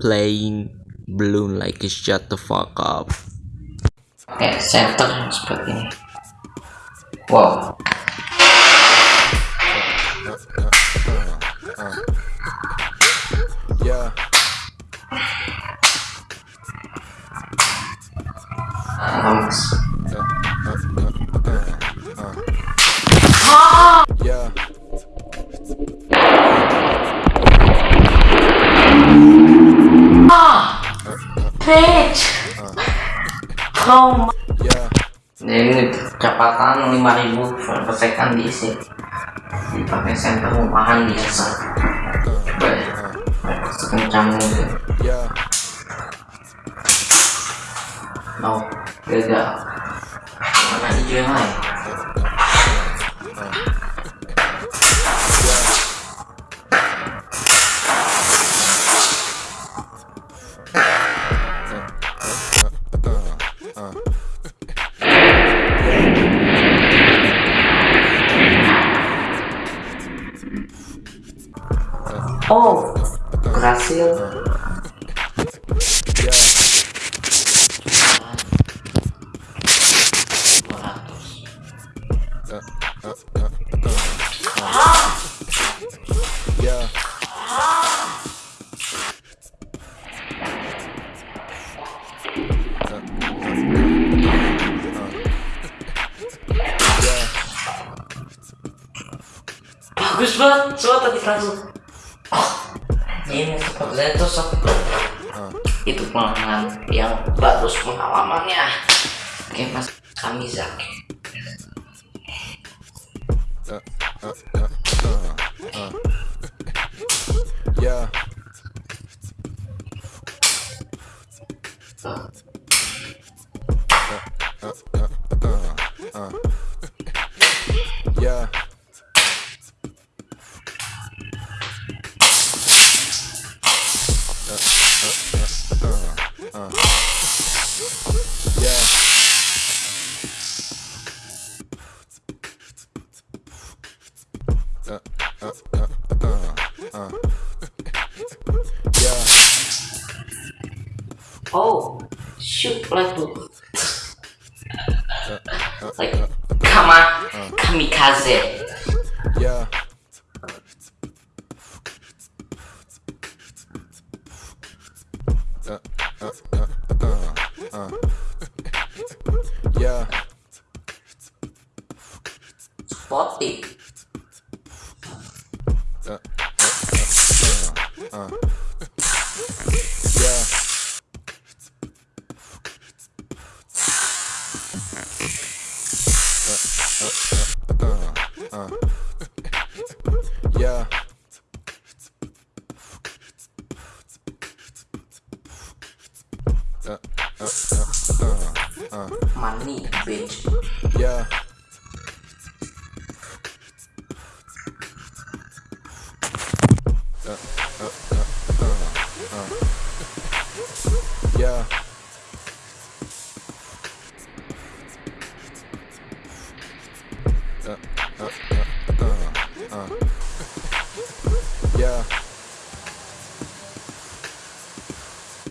playing balloon like shut the fuck up. Okay, same time, Whoa. bitch. Uh. Oh my. Yeah. Ini kecepatan 5000 per second diisi. Dipakai senter rumahan biasa. Coba ya. Sekencang mungkin. Yeah. No, gagal. Mana hijau yang lain? Nah. Ou Brasil. Bagus banget, tadi ini itu ah. itu pengalaman yang bagus pengalamannya. Oke mas, kami Zaki. Uh, ya. ya. yeah. Oh, shoot, like, like kama, kamikaze. Yeah. Yeah. Spot it uh, uh, yeah. Yeah. Money, bitch. Yeah.